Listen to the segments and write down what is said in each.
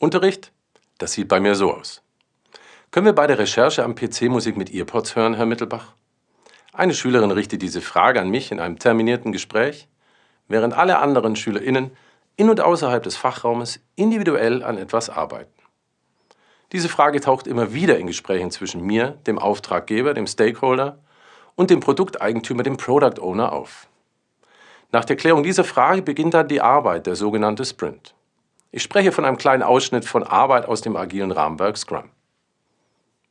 Unterricht? Das sieht bei mir so aus. Können wir bei der Recherche am PC Musik mit Earpods hören, Herr Mittelbach? Eine Schülerin richtet diese Frage an mich in einem terminierten Gespräch, während alle anderen SchülerInnen in und außerhalb des Fachraumes individuell an etwas arbeiten. Diese Frage taucht immer wieder in Gesprächen zwischen mir, dem Auftraggeber, dem Stakeholder und dem Produkteigentümer, dem Product Owner auf. Nach der Klärung dieser Frage beginnt dann die Arbeit, der sogenannte Sprint. Ich spreche von einem kleinen Ausschnitt von Arbeit aus dem agilen Rahmenwerk Scrum.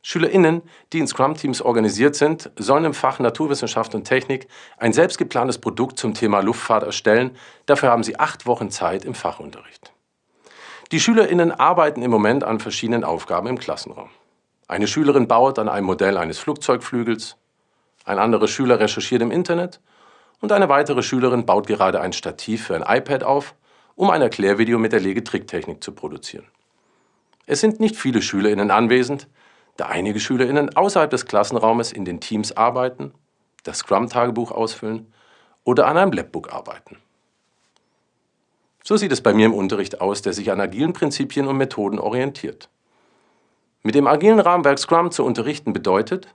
SchülerInnen, die in Scrum-Teams organisiert sind, sollen im Fach Naturwissenschaft und Technik ein selbstgeplantes Produkt zum Thema Luftfahrt erstellen. Dafür haben sie acht Wochen Zeit im Fachunterricht. Die SchülerInnen arbeiten im Moment an verschiedenen Aufgaben im Klassenraum. Eine Schülerin baut an einem Modell eines Flugzeugflügels, ein anderer Schüler recherchiert im Internet und eine weitere Schülerin baut gerade ein Stativ für ein iPad auf, um ein Erklärvideo mit der Legetricktechnik zu produzieren. Es sind nicht viele SchülerInnen anwesend, da einige SchülerInnen außerhalb des Klassenraumes in den Teams arbeiten, das Scrum-Tagebuch ausfüllen oder an einem Labbook arbeiten. So sieht es bei mir im Unterricht aus, der sich an agilen Prinzipien und Methoden orientiert. Mit dem agilen Rahmenwerk Scrum zu unterrichten bedeutet,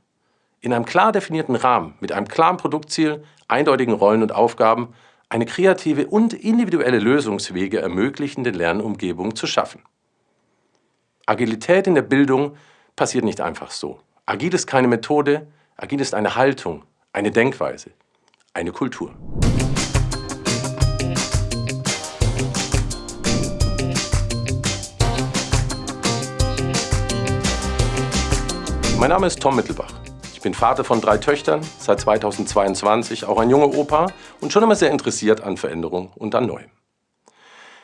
in einem klar definierten Rahmen, mit einem klaren Produktziel, eindeutigen Rollen und Aufgaben, eine kreative und individuelle Lösungswege ermöglichende Lernumgebung zu schaffen. Agilität in der Bildung passiert nicht einfach so. Agil ist keine Methode, agil ist eine Haltung, eine Denkweise, eine Kultur. Mein Name ist Tom Mittelbach. Ich bin Vater von drei Töchtern, seit 2022 auch ein junger Opa und schon immer sehr interessiert an Veränderung und an Neuem.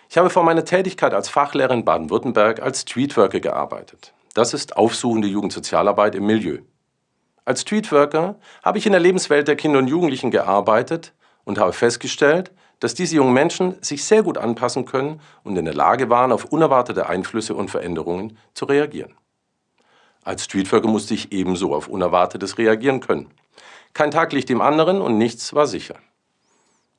Ich habe vor meiner Tätigkeit als Fachlehrer in Baden-Württemberg als Streetworker gearbeitet. Das ist aufsuchende Jugendsozialarbeit im Milieu. Als Streetworker habe ich in der Lebenswelt der Kinder und Jugendlichen gearbeitet und habe festgestellt, dass diese jungen Menschen sich sehr gut anpassen können und in der Lage waren, auf unerwartete Einflüsse und Veränderungen zu reagieren. Als Streetworker musste ich ebenso auf Unerwartetes reagieren können. Kein Tag liegt dem anderen und nichts war sicher.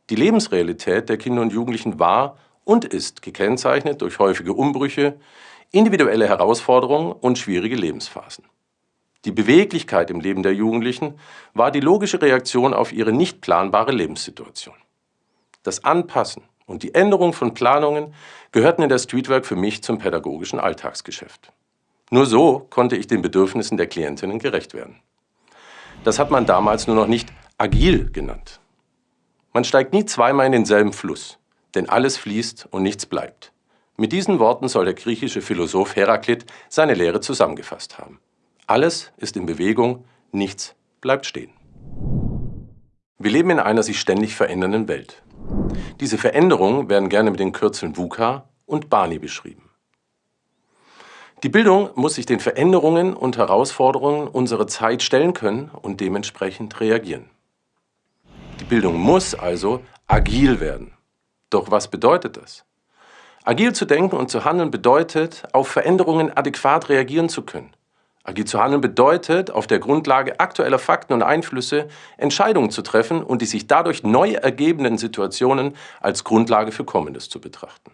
Die Lebensrealität der Kinder und Jugendlichen war und ist gekennzeichnet durch häufige Umbrüche, individuelle Herausforderungen und schwierige Lebensphasen. Die Beweglichkeit im Leben der Jugendlichen war die logische Reaktion auf ihre nicht planbare Lebenssituation. Das Anpassen und die Änderung von Planungen gehörten in der Streetwork für mich zum pädagogischen Alltagsgeschäft. Nur so konnte ich den Bedürfnissen der Klientinnen gerecht werden. Das hat man damals nur noch nicht agil genannt. Man steigt nie zweimal in denselben Fluss, denn alles fließt und nichts bleibt. Mit diesen Worten soll der griechische Philosoph Heraklit seine Lehre zusammengefasst haben. Alles ist in Bewegung, nichts bleibt stehen. Wir leben in einer sich ständig verändernden Welt. Diese Veränderungen werden gerne mit den Kürzeln VUCA und BANI beschrieben. Die Bildung muss sich den Veränderungen und Herausforderungen unserer Zeit stellen können und dementsprechend reagieren. Die Bildung muss also agil werden. Doch was bedeutet das? Agil zu denken und zu handeln bedeutet, auf Veränderungen adäquat reagieren zu können. Agil zu handeln bedeutet, auf der Grundlage aktueller Fakten und Einflüsse Entscheidungen zu treffen und die sich dadurch neu ergebenden Situationen als Grundlage für Kommendes zu betrachten.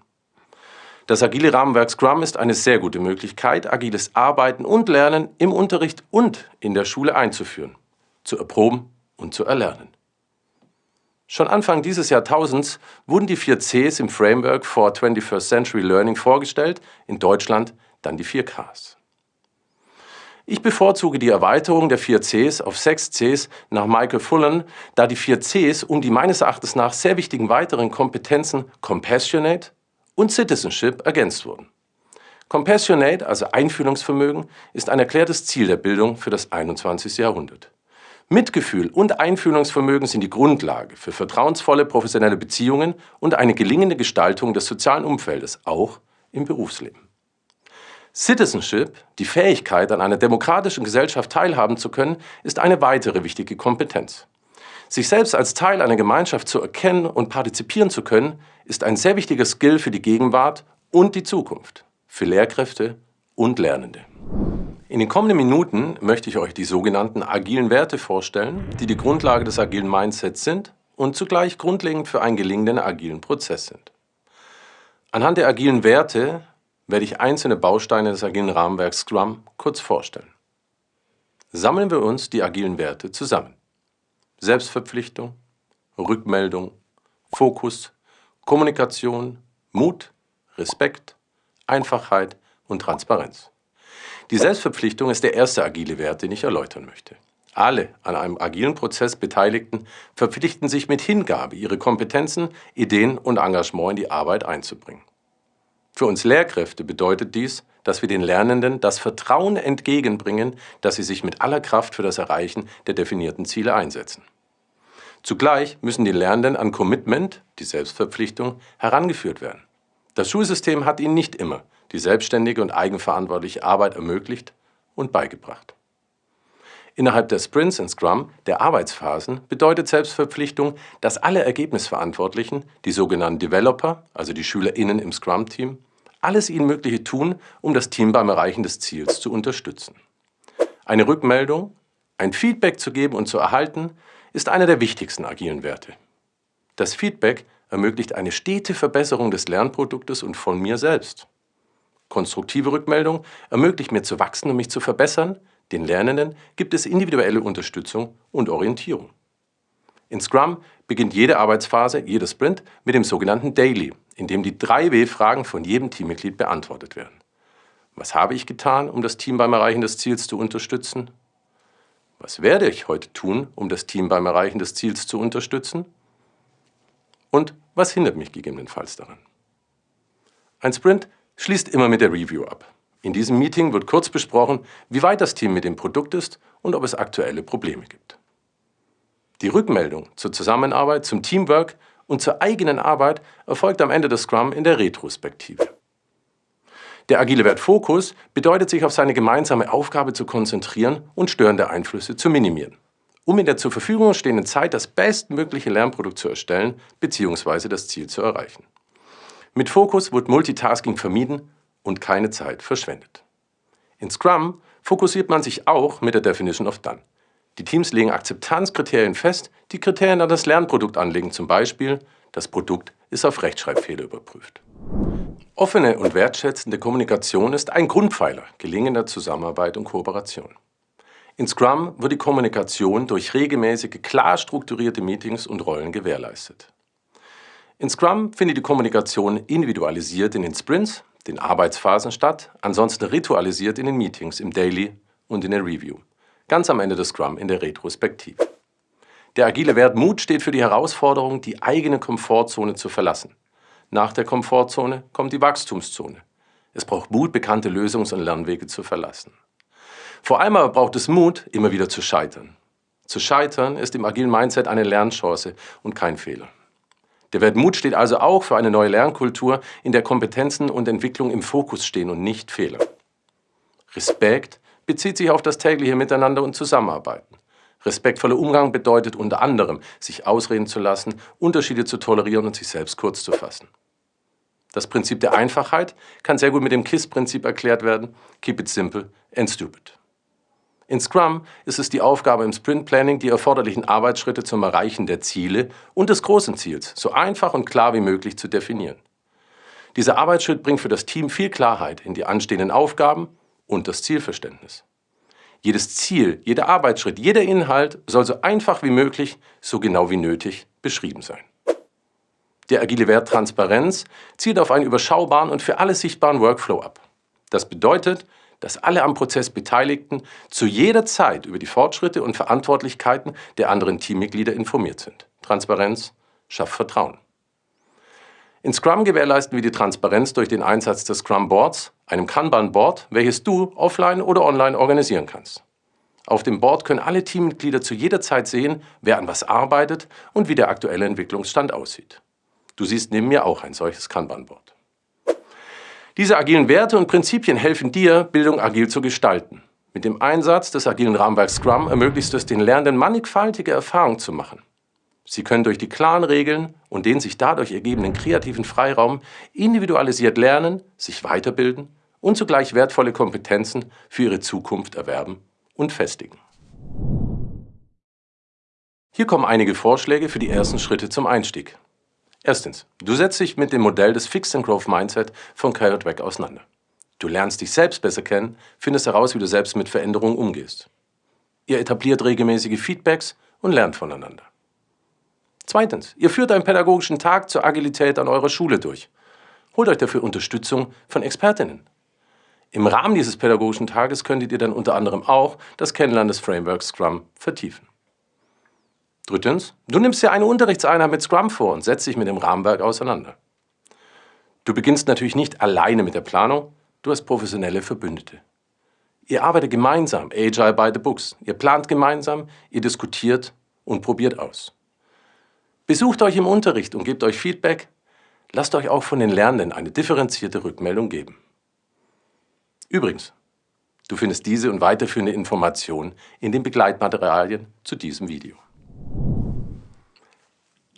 Das agile Rahmenwerk Scrum ist eine sehr gute Möglichkeit, agiles Arbeiten und Lernen im Unterricht und in der Schule einzuführen, zu erproben und zu erlernen. Schon Anfang dieses Jahrtausends wurden die vier Cs im Framework for 21st Century Learning vorgestellt, in Deutschland dann die vier Ks. Ich bevorzuge die Erweiterung der vier Cs auf sechs Cs nach Michael Fullen, da die vier Cs um die meines Erachtens nach sehr wichtigen weiteren Kompetenzen Compassionate und Citizenship ergänzt wurden. Compassionate, also Einfühlungsvermögen, ist ein erklärtes Ziel der Bildung für das 21. Jahrhundert. Mitgefühl und Einfühlungsvermögen sind die Grundlage für vertrauensvolle professionelle Beziehungen und eine gelingende Gestaltung des sozialen Umfeldes, auch im Berufsleben. Citizenship, die Fähigkeit, an einer demokratischen Gesellschaft teilhaben zu können, ist eine weitere wichtige Kompetenz. Sich selbst als Teil einer Gemeinschaft zu erkennen und partizipieren zu können, ist ein sehr wichtiger Skill für die Gegenwart und die Zukunft, für Lehrkräfte und Lernende. In den kommenden Minuten möchte ich euch die sogenannten agilen Werte vorstellen, die die Grundlage des agilen Mindsets sind und zugleich grundlegend für einen gelingenden agilen Prozess sind. Anhand der agilen Werte werde ich einzelne Bausteine des agilen Rahmenwerks Scrum kurz vorstellen. Sammeln wir uns die agilen Werte zusammen. Selbstverpflichtung, Rückmeldung, Fokus, Kommunikation, Mut, Respekt, Einfachheit und Transparenz. Die Selbstverpflichtung ist der erste agile Wert, den ich erläutern möchte. Alle an einem agilen Prozess Beteiligten verpflichten sich mit Hingabe, ihre Kompetenzen, Ideen und Engagement in die Arbeit einzubringen. Für uns Lehrkräfte bedeutet dies, dass wir den Lernenden das Vertrauen entgegenbringen, dass sie sich mit aller Kraft für das Erreichen der definierten Ziele einsetzen. Zugleich müssen die Lernenden an Commitment, die Selbstverpflichtung, herangeführt werden. Das Schulsystem hat ihnen nicht immer die selbstständige und eigenverantwortliche Arbeit ermöglicht und beigebracht. Innerhalb der Sprints in Scrum, der Arbeitsphasen, bedeutet Selbstverpflichtung, dass alle Ergebnisverantwortlichen, die sogenannten Developer, also die SchülerInnen im Scrum-Team, alles ihnen Mögliche tun, um das Team beim Erreichen des Ziels zu unterstützen. Eine Rückmeldung, ein Feedback zu geben und zu erhalten, ist einer der wichtigsten agilen Werte. Das Feedback ermöglicht eine stete Verbesserung des Lernproduktes und von mir selbst. Konstruktive Rückmeldung ermöglicht mir zu wachsen und mich zu verbessern, den Lernenden gibt es individuelle Unterstützung und Orientierung. In Scrum beginnt jede Arbeitsphase, jeder Sprint mit dem sogenannten Daily, in dem die drei W-Fragen von jedem Teammitglied beantwortet werden. Was habe ich getan, um das Team beim Erreichen des Ziels zu unterstützen? Was werde ich heute tun, um das Team beim Erreichen des Ziels zu unterstützen? Und was hindert mich gegebenenfalls daran? Ein Sprint schließt immer mit der Review ab. In diesem Meeting wird kurz besprochen, wie weit das Team mit dem Produkt ist und ob es aktuelle Probleme gibt. Die Rückmeldung zur Zusammenarbeit, zum Teamwork und zur eigenen Arbeit erfolgt am Ende des Scrum in der Retrospektive. Der agile Wert Fokus bedeutet, sich auf seine gemeinsame Aufgabe zu konzentrieren und störende Einflüsse zu minimieren, um in der zur Verfügung stehenden Zeit das bestmögliche Lernprodukt zu erstellen bzw. das Ziel zu erreichen. Mit Fokus wird Multitasking vermieden und keine Zeit verschwendet. In Scrum fokussiert man sich auch mit der Definition of Done. Die Teams legen Akzeptanzkriterien fest, die Kriterien an das Lernprodukt anlegen, zum Beispiel, das Produkt ist auf Rechtschreibfehler überprüft. Offene und wertschätzende Kommunikation ist ein Grundpfeiler gelingender Zusammenarbeit und Kooperation. In Scrum wird die Kommunikation durch regelmäßige, klar strukturierte Meetings und Rollen gewährleistet. In Scrum findet die Kommunikation individualisiert in den Sprints, den Arbeitsphasen statt, ansonsten ritualisiert in den Meetings, im Daily und in der Review. Ganz am Ende des Scrum in der Retrospektive. Der agile Wert Mut steht für die Herausforderung, die eigene Komfortzone zu verlassen. Nach der Komfortzone kommt die Wachstumszone. Es braucht Mut, bekannte Lösungs- und Lernwege zu verlassen. Vor allem aber braucht es Mut, immer wieder zu scheitern. Zu scheitern ist im agilen Mindset eine Lernchance und kein Fehler. Der Wert Mut steht also auch für eine neue Lernkultur, in der Kompetenzen und Entwicklung im Fokus stehen und nicht Fehler. Respekt bezieht sich auf das tägliche Miteinander und Zusammenarbeiten. Respektvoller Umgang bedeutet unter anderem, sich ausreden zu lassen, Unterschiede zu tolerieren und sich selbst kurz zu fassen. Das Prinzip der Einfachheit kann sehr gut mit dem KISS-Prinzip erklärt werden, Keep it simple and stupid. In Scrum ist es die Aufgabe im Sprint Planning, die erforderlichen Arbeitsschritte zum Erreichen der Ziele und des großen Ziels so einfach und klar wie möglich zu definieren. Dieser Arbeitsschritt bringt für das Team viel Klarheit in die anstehenden Aufgaben und das Zielverständnis. Jedes Ziel, jeder Arbeitsschritt, jeder Inhalt soll so einfach wie möglich, so genau wie nötig beschrieben sein. Der agile Wert Transparenz zielt auf einen überschaubaren und für alle sichtbaren Workflow ab. Das bedeutet, dass alle am Prozess Beteiligten zu jeder Zeit über die Fortschritte und Verantwortlichkeiten der anderen Teammitglieder informiert sind. Transparenz schafft Vertrauen. In Scrum gewährleisten wir die Transparenz durch den Einsatz des Scrum Boards, einem Kanban-Board, welches du offline oder online organisieren kannst. Auf dem Board können alle Teammitglieder zu jeder Zeit sehen, wer an was arbeitet und wie der aktuelle Entwicklungsstand aussieht. Du siehst neben mir auch ein solches Kanban-Board. Diese agilen Werte und Prinzipien helfen dir, Bildung agil zu gestalten. Mit dem Einsatz des agilen Rahmenwerks Scrum ermöglichst du es den Lernenden mannigfaltige Erfahrungen zu machen. Sie können durch die klaren Regeln und den sich dadurch ergebenden kreativen Freiraum individualisiert lernen, sich weiterbilden und zugleich wertvolle Kompetenzen für ihre Zukunft erwerben und festigen. Hier kommen einige Vorschläge für die ersten Schritte zum Einstieg. Erstens, du setzt dich mit dem Modell des Fixed and Growth Mindset von Carrot Dweck auseinander. Du lernst dich selbst besser kennen, findest heraus, wie du selbst mit Veränderungen umgehst. Ihr etabliert regelmäßige Feedbacks und lernt voneinander. Zweitens, ihr führt einen pädagogischen Tag zur Agilität an eurer Schule durch. Holt euch dafür Unterstützung von Expertinnen. Im Rahmen dieses pädagogischen Tages könntet ihr dann unter anderem auch das Kennenlernen des Frameworks Scrum vertiefen. Drittens, du nimmst dir eine Unterrichtseinheit mit Scrum vor und setzt dich mit dem Rahmenwerk auseinander. Du beginnst natürlich nicht alleine mit der Planung, du hast professionelle Verbündete. Ihr arbeitet gemeinsam, Agile by the Books. Ihr plant gemeinsam, ihr diskutiert und probiert aus. Besucht euch im Unterricht und gebt euch Feedback. Lasst euch auch von den Lernenden eine differenzierte Rückmeldung geben. Übrigens, du findest diese und weiterführende Informationen in den Begleitmaterialien zu diesem Video.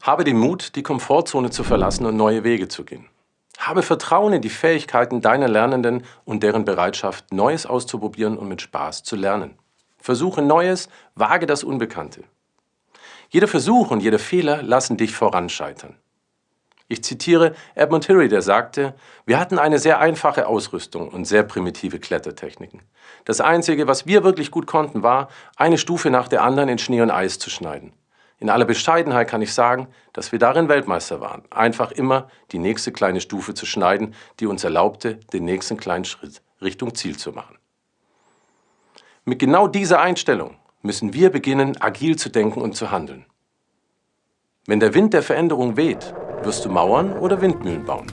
Habe den Mut, die Komfortzone zu verlassen und neue Wege zu gehen. Habe Vertrauen in die Fähigkeiten deiner Lernenden und deren Bereitschaft, Neues auszuprobieren und mit Spaß zu lernen. Versuche Neues, wage das Unbekannte. Jeder Versuch und jeder Fehler lassen dich voranscheitern. Ich zitiere Edmund Hillary, der sagte, wir hatten eine sehr einfache Ausrüstung und sehr primitive Klettertechniken. Das Einzige, was wir wirklich gut konnten, war, eine Stufe nach der anderen in Schnee und Eis zu schneiden. In aller Bescheidenheit kann ich sagen, dass wir darin Weltmeister waren, einfach immer die nächste kleine Stufe zu schneiden, die uns erlaubte, den nächsten kleinen Schritt Richtung Ziel zu machen. Mit genau dieser Einstellung müssen wir beginnen, agil zu denken und zu handeln. Wenn der Wind der Veränderung weht, wirst du Mauern oder Windmühlen bauen.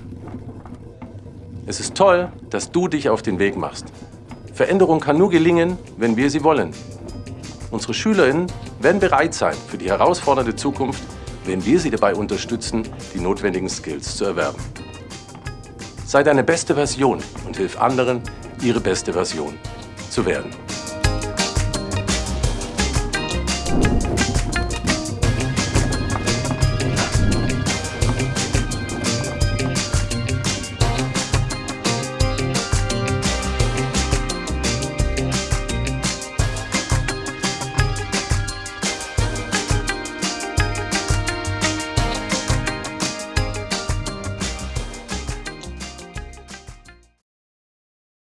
Es ist toll, dass du dich auf den Weg machst. Veränderung kann nur gelingen, wenn wir sie wollen. Unsere SchülerInnen werden bereit sein für die herausfordernde Zukunft, wenn wir sie dabei unterstützen, die notwendigen Skills zu erwerben. Sei deine beste Version und hilf anderen, ihre beste Version zu werden.